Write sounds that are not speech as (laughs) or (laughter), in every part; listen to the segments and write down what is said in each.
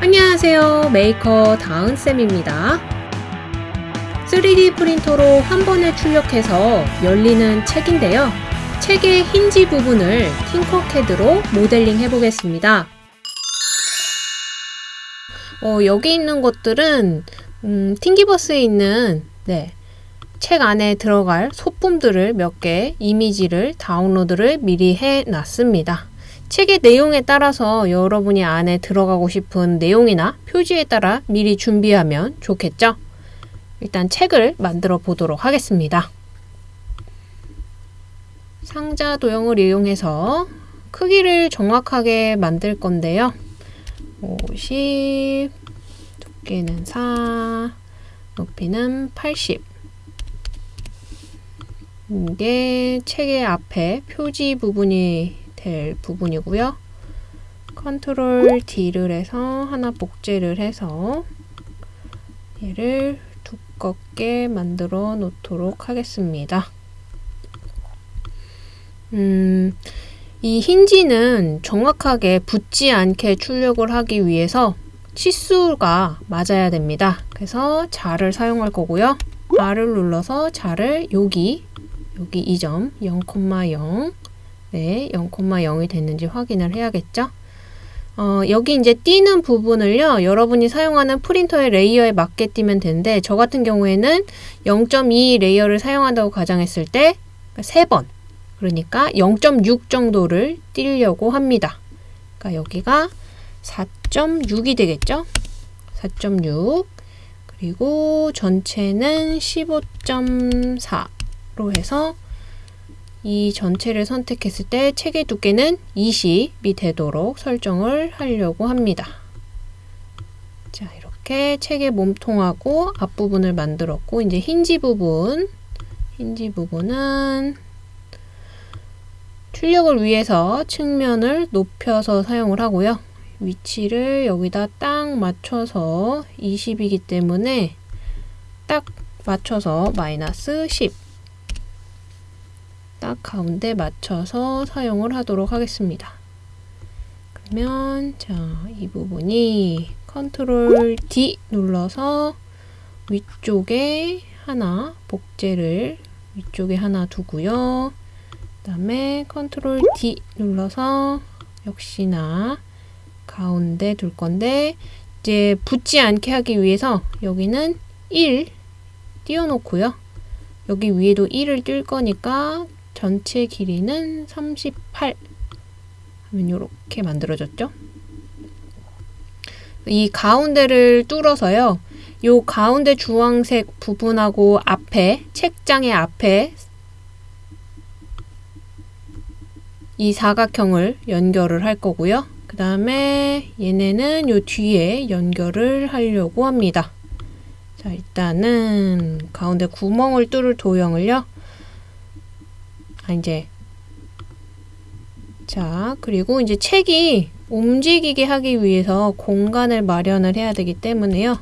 안녕하세요. 메이커 다은쌤입니다. 3D 프린터로 한 번에 출력해서 열리는 책인데요. 책의 힌지 부분을 Tinkercad로 모델링 해보겠습니다. 어, 여기 있는 것들은 음, Thingiverse에 있는 네, 책 안에 들어갈 소품들을 몇 개 이미지를 다운로드를 미리 해 놨습니다. 책의 내용에 따라서 여러분이 안에 들어가고 싶은 내용이나 표지에 따라 미리 준비하면 좋겠죠? 일단 책을 만들어 보도록 하겠습니다. 상자 도형을 이용해서 크기를 정확하게 만들 건데요. 50, 두께는 4, 높이는 80. 이게 책의 앞에 표지 부분이 될 부분이고요. 컨트롤 D를 해서 하나 복제를 해서 얘를 두껍게 만들어 놓도록 하겠습니다. 음, 이 힌지는 정확하게 붙지 않게 출력을 하기 위해서 치수가 맞아야 됩니다. 그래서 자를 사용할 거고요. R을 눌러서 자를 여기 여기 이점0,0 네, 0,0이 됐는지 확인을 해야겠죠? 어, 여기 이제 띄는 부분을요, 여러분이 사용하는 프린터의 layer에 맞게 띄면 되는데, 저 같은 경우에는 0.2 layer를 사용한다고 가정했을 때, 3번. 그러니까 0.6 정도를 띄려고 합니다. 그러니까 여기가 4.6이 되겠죠? 4.6. 그리고 전체는 15.4. 로 해서 이 전체를 선택했을 때 책의 두께는 20이 되도록 설정을 하려고 합니다. 자, 이렇게 책의 몸통하고 앞부분을 만들었고 이제 힌지 부분 힌지 부분은 출력을 위해서 측면을 높여서 사용을 하고요. 위치를 여기다 딱 맞춰서 20이기 때문에 딱 맞춰서 마이너스 10 딱 가운데 맞춰서 사용을 하도록 하겠습니다. 그러면 자, 이 부분이 컨트롤 D 눌러서 위쪽에 하나 복제를 위쪽에 하나 두고요. 그 다음에 컨트롤 D 눌러서 역시나 가운데 둘 건데 이제 붙지 않게 하기 위해서 여기는 1 띄워놓고요. 여기 위에도 1을 뜰 거니까 전체 길이는 38 하면 이렇게 만들어졌죠. 이 가운데를 뚫어서요. 요 가운데 주황색 부분하고 앞에 책장의 앞에 이 사각형을 연결을 할 거고요. 그 다음에 얘네는 요 뒤에 연결을 하려고 합니다. 자 일단은 가운데 구멍을 뚫을 도형을요. 아, 이제 자 그리고 이제 책이 움직이게 하기 위해서 공간을 마련을 해야 되기 때문에요.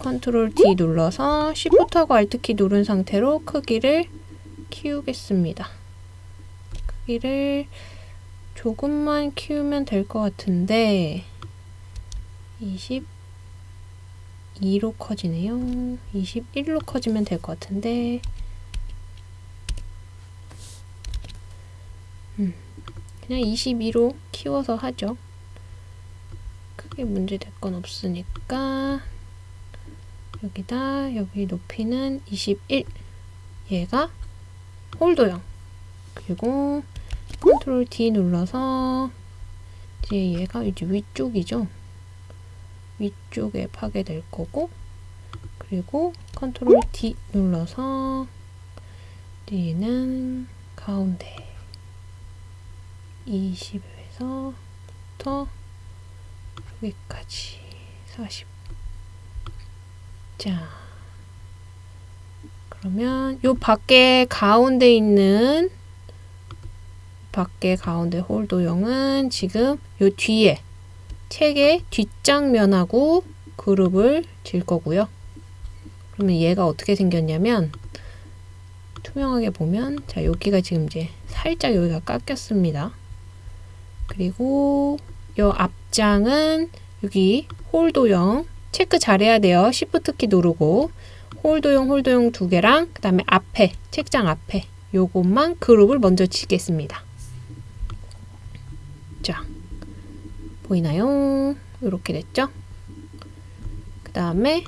컨트롤 D 눌러서 Shift하고 Alt키 누른 상태로 크기를 키우겠습니다. 크기를 조금만 키우면 될 것 같은데 22로 커지네요. 21로 커지면 될 것 같은데 음, 그냥 22로 키워서 하죠. 크게 문제 될 건 없으니까 여기다 여기 높이는 21 얘가 hole 도형 그리고 컨트롤 D 눌러서 이제 얘가 이제 위쪽이죠. 위쪽에 파게 될 거고 그리고 컨트롤 D 눌러서 얘는 가운데 20에서부터 여기까지 40. 자, 그러면 요 밖에 가운데 있는 밖에 가운데 홀 도형은 지금 요 뒤에 책의 뒷장면하고 그룹을 질 거고요. 그러면 얘가 어떻게 생겼냐면 투명하게 보면 자 여기가 지금 이제 살짝 여기가 깎였습니다. 그리고 요 앞장은 여기 hole 도형 체크 잘해야 돼요. Shift 키 누르고 hole 도형 hole 도형 두 개랑 그 다음에 앞에 책장 앞에 요것만 그룹을 먼저 치겠습니다. 자 보이나요? 이렇게 됐죠? 그 다음에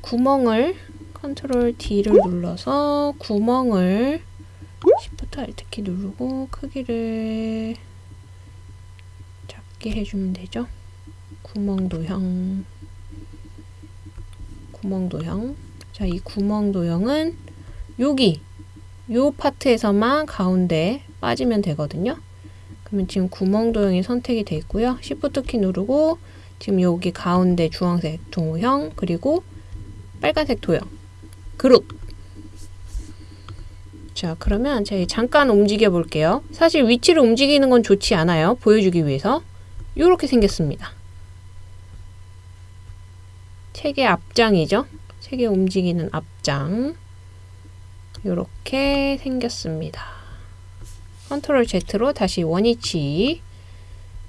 구멍을 컨트롤 D를 눌러서 구멍을 Shift Alt 키 누르고 크기를 작게 해주면 되죠. 구멍 도형 구멍 도형 자, 이 구멍 도형은 여기 요 파트에서만 가운데 빠지면 되거든요. 그러면 지금 구멍 도형이 선택이 돼 있고요. Shift 키 누르고 지금 여기 가운데 주황색 도형 그리고 빨간색 도형 그룹 자 그러면 제가 잠깐 움직여 볼게요. 사실 위치를 움직이는 건 좋지 않아요. 보여주기 위해서 이렇게 생겼습니다. 책의 앞장이죠. 책의 움직이는 앞장 이렇게 생겼습니다. 컨트롤 Z로 다시 원위치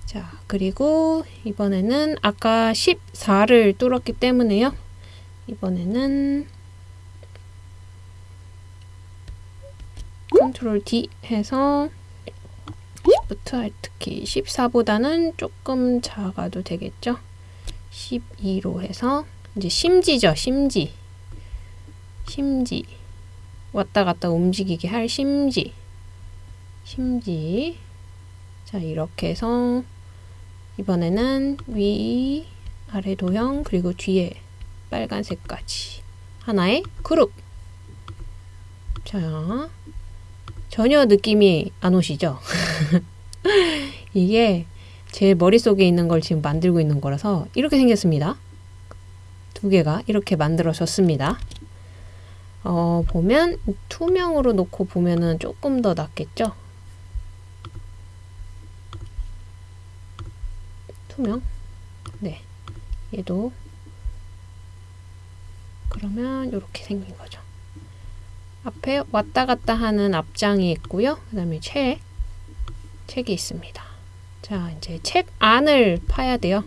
자 그리고 이번에는 아까 14를 뚫었기 때문에요. 이번에는 컨트롤 D 해서 Shift Alt 키 14보다는 조금 작아도 되겠죠? 12로 해서 이제 심지죠, 심지. 심지. 왔다 갔다 움직이게 할 심지. 심지. 자, 이렇게 해서 이번에는 위, 아래 도형, 그리고 뒤에 빨간색까지. 하나의 그룹. 자, 전혀 느낌이 안 오시죠? (laughs) (laughs) 이게 제 머릿속에 있는 걸 지금 만들고 있는 거라서 이렇게 생겼습니다. 두 개가 이렇게 만들어졌습니다. 어, 보면 투명으로 놓고 보면은 조금 더 낫겠죠? 투명? 네. 얘도 그러면 이렇게 생긴 거죠. 앞에 왔다 갔다 하는 앞장이 있고요. 그 다음에 책, 책이 있습니다. 자, 이제 책 안을 파야 돼요.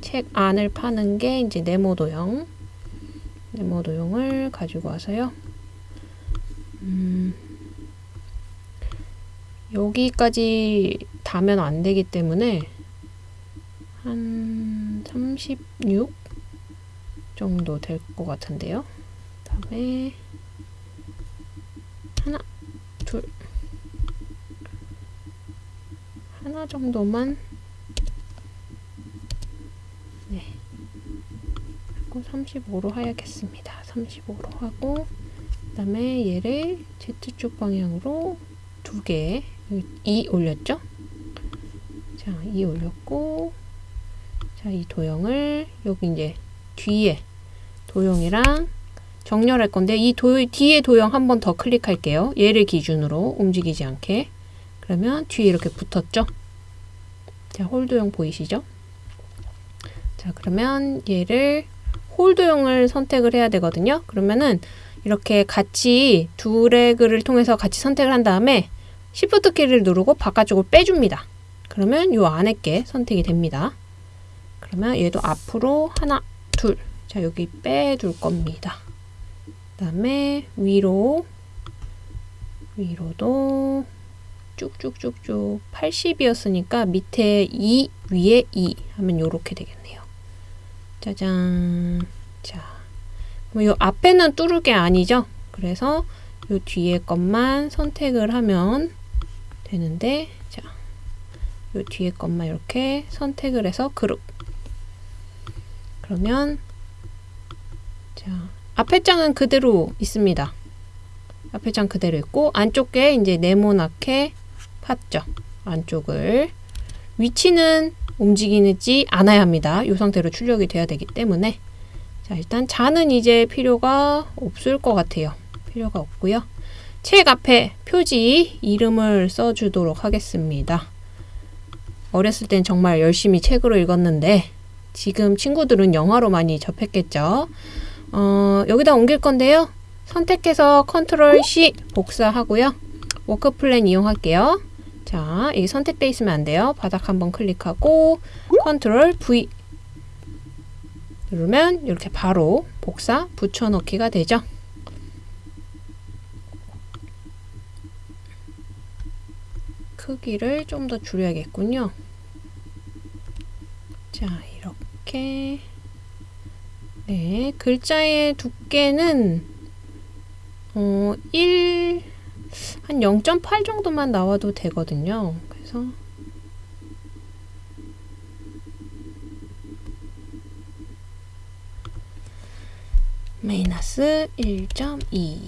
책 안을 파는 게 이제 네모 도형. 네모 도형을 가지고 와서요. 음, 여기까지 다면 안 되기 때문에 한 36 정도 될 것 같은데요. 다음에 하나, 둘, 하나 정도만 네. 그리고 35로 해야겠습니다. 35로 하고 그 다음에 얘를 Z축 방향으로 두 개, 2 올렸죠? 자, 2 올렸고 자, 이 도형을 여기 이제 뒤에 도형이랑 정렬할 건데 이 도, 뒤에 도형 한 번 더 클릭할게요. 얘를 기준으로 움직이지 않게. 그러면 뒤에 이렇게 붙었죠? 자, 홀도형 보이시죠? 자, 그러면 얘를 홀도형을 선택을 해야 되거든요. 그러면은 이렇게 같이 두 레그를 통해서 같이 선택을 한 다음에 Shift 키를 누르고 바깥쪽을 빼줍니다. 그러면 요 안에 게 선택이 됩니다. 그러면 얘도 앞으로 하나, 둘. 자, 여기 빼둘 겁니다. 그 다음에 위로, 위로도 쭉쭉쭉쭉 80이었으니까 밑에 2, 위에 2 하면 이렇게 되겠네요. 짜잔. 자, 이 앞에는 뚫을 게 아니죠? 그래서 이 뒤에 것만 선택을 하면 되는데, 자, 이 뒤에 것만 이렇게 선택을 해서 그룹. 그러면, 자, 앞에 장은 그대로 있습니다. 앞에 장 그대로 있고, 안쪽에 이제 네모나게 팠죠. 안쪽을. 위치는 움직이지 않아야 합니다. 이 상태로 출력이 돼야 되기 때문에 자 일단 자는 이제 필요가 없을 것 같아요. 필요가 없고요. 책 앞에 표지 이름을 써주도록 하겠습니다. 어렸을 땐 정말 열심히 책으로 읽었는데 지금 친구들은 영화로 많이 접했겠죠. 어, 여기다 옮길 건데요. 선택해서 컨트롤 C 복사하고요. workplane 이용할게요. 자, 이 선택돼 있으면 안 돼요. 바닥 한번 클릭하고 컨트롤 V 누르면 이렇게 바로 복사 붙여넣기가 되죠. 크기를 좀 더 줄여야겠군요. 자, 이렇게 네, 글자의 두께는 어, 1, 한 0.8 정도만 나와도 되거든요. 그래서 마이너스 1.2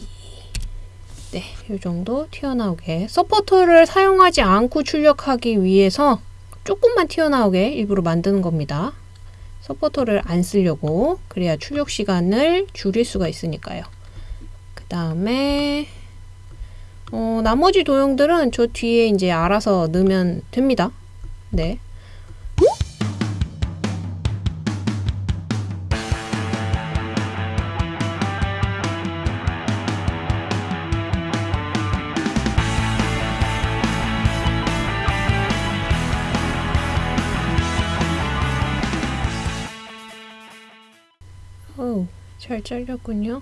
네, 이 정도 튀어나오게 서포터를 사용하지 않고 출력하기 위해서 조금만 튀어나오게 일부러 만드는 겁니다. 서포터를 안 쓰려고 그래야 출력 시간을 줄일 수가 있으니까요. 그 다음에 어, 나머지 도형들은 저 뒤에 이제 알아서 넣으면 됩니다. 네. 잘 잘렸군요.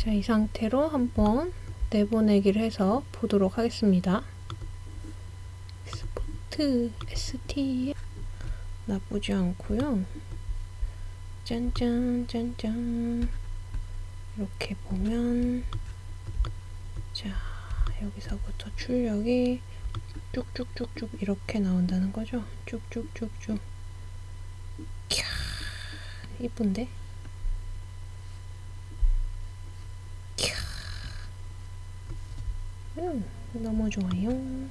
자, 이 상태로 한번 내보내기를 해서 보도록 하겠습니다. 스포트 ST 나쁘지 않고요. 짠짠 짠짠 이렇게 보면 자 여기서부터 출력이 쭉쭉쭉쭉 이렇게 나온다는 거죠. 쭉쭉쭉쭉. 캬, 이쁜데? 캬. 음, 너무 좋아요.